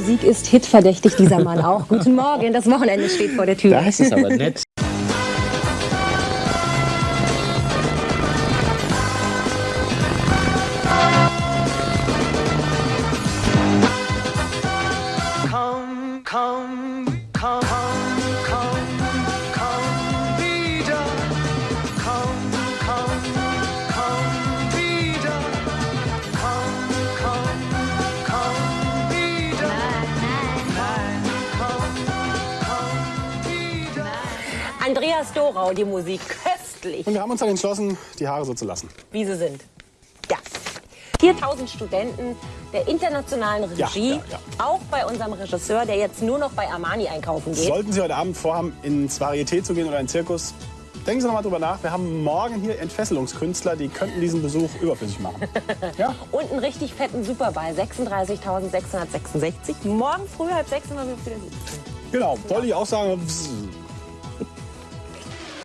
Musik ist hitverdächtig, dieser Mann auch. Guten Morgen, das Wochenende steht vor der Tür. Das ist aber nett. Andreas Dorau, die Musik, köstlich, Und wir haben uns dann entschlossen, die Haare so zu lassen. wie sie sind. Ja. 4000 Studenten der internationalen Regie, Ja, ja, ja. auch bei unserem Regisseur, der jetzt nur noch bei Armani einkaufen geht. Sollten Sie heute Abend vorhaben, ins Varieté zu gehen oder in den Zirkus, denken Sie noch mal drüber nach. Wir haben morgen hier Entfesselungskünstler, die könnten diesen Besuch überflüssig machen. Ja? Und einen richtig fetten Superball, 36.666. Morgen früh halb sechs sind wir wieder. Genau, wollte ich auch sagen.